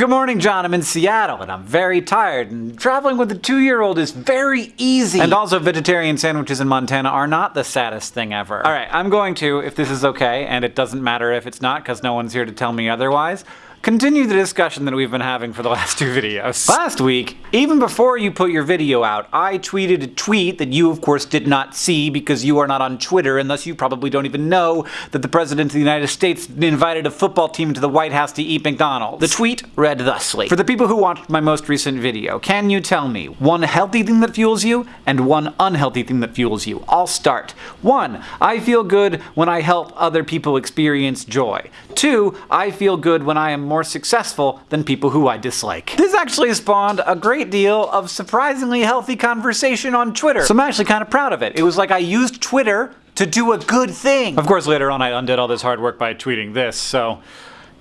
Good morning, John. I'm in Seattle and I'm very tired, and traveling with a two year old is very easy. And also, vegetarian sandwiches in Montana are not the saddest thing ever. Alright, I'm going to, if this is okay, and it doesn't matter if it's not because no one's here to tell me otherwise continue the discussion that we've been having for the last two videos. Last week, even before you put your video out, I tweeted a tweet that you of course did not see because you are not on Twitter and thus you probably don't even know that the President of the United States invited a football team to the White House to eat McDonald's. The tweet read thusly. For the people who watched my most recent video, can you tell me one healthy thing that fuels you and one unhealthy thing that fuels you? I'll start. One, I feel good when I help other people experience joy. Two, I feel good when I am more successful than people who I dislike. This actually spawned a great deal of surprisingly healthy conversation on Twitter, so I'm actually kind of proud of it. It was like I used Twitter to do a good thing. Of course, later on I undid all this hard work by tweeting this, so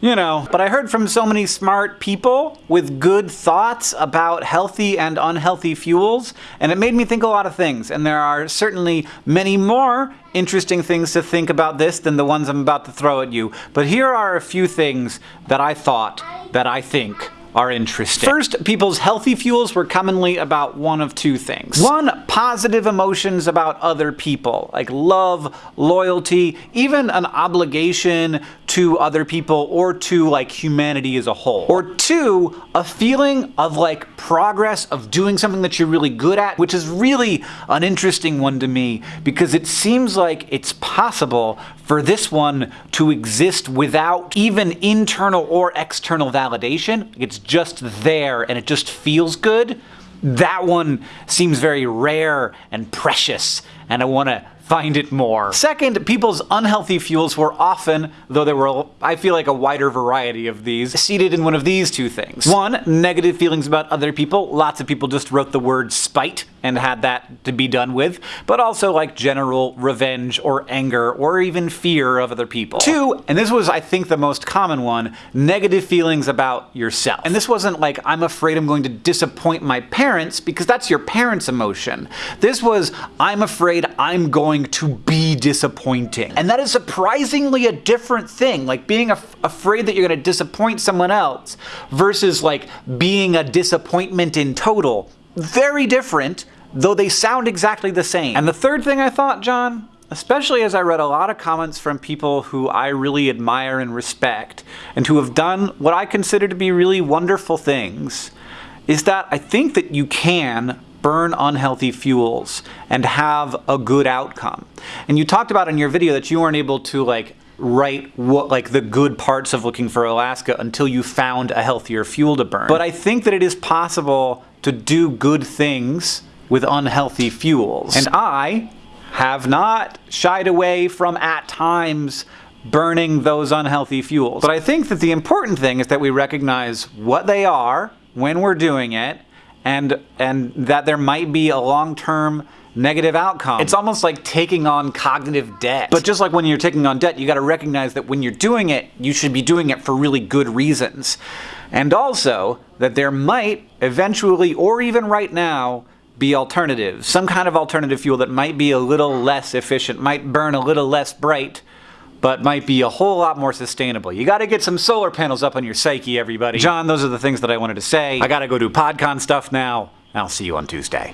you know, but I heard from so many smart people with good thoughts about healthy and unhealthy fuels, and it made me think a lot of things. And there are certainly many more interesting things to think about this than the ones I'm about to throw at you. But here are a few things that I thought, that I think, are interesting. First, people's healthy fuels were commonly about one of two things. One, positive emotions about other people, like love, loyalty, even an obligation to other people or to like humanity as a whole. Or two, a feeling of like progress of doing something that you're really good at, which is really an interesting one to me because it seems like it's possible for this one to exist without even internal or external validation. It's just there and it just feels good. That one seems very rare and precious and I want to find it more. Second, people's unhealthy fuels were often, though there were, I feel like, a wider variety of these, seated in one of these two things. One, negative feelings about other people. Lots of people just wrote the word spite and had that to be done with, but also like general revenge or anger or even fear of other people. Two, and this was I think the most common one, negative feelings about yourself. And this wasn't like I'm afraid I'm going to disappoint my parents because that's your parents' emotion. This was I'm afraid I'm going to be disappointing. And that is surprisingly a different thing, like being af afraid that you're going to disappoint someone else versus like being a disappointment in total very different, though they sound exactly the same. And the third thing I thought, John, especially as I read a lot of comments from people who I really admire and respect, and who have done what I consider to be really wonderful things, is that I think that you can burn unhealthy fuels and have a good outcome. And you talked about in your video that you weren't able to like write what like the good parts of looking for Alaska until you found a healthier fuel to burn. But I think that it is possible to do good things with unhealthy fuels. And I have not shied away from at times burning those unhealthy fuels. But I think that the important thing is that we recognize what they are when we're doing it and and that there might be a long-term negative outcome. It's almost like taking on cognitive debt. But just like when you're taking on debt, you gotta recognize that when you're doing it, you should be doing it for really good reasons. And also, that there might eventually, or even right now, be alternatives. Some kind of alternative fuel that might be a little less efficient, might burn a little less bright, but might be a whole lot more sustainable. You gotta get some solar panels up on your psyche, everybody. John, those are the things that I wanted to say. I gotta go do PodCon stuff now. I'll see you on Tuesday.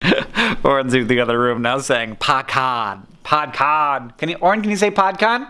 Orin's in the other room now saying PodCon. PodCon. Can you, Orin, can you say PodCon?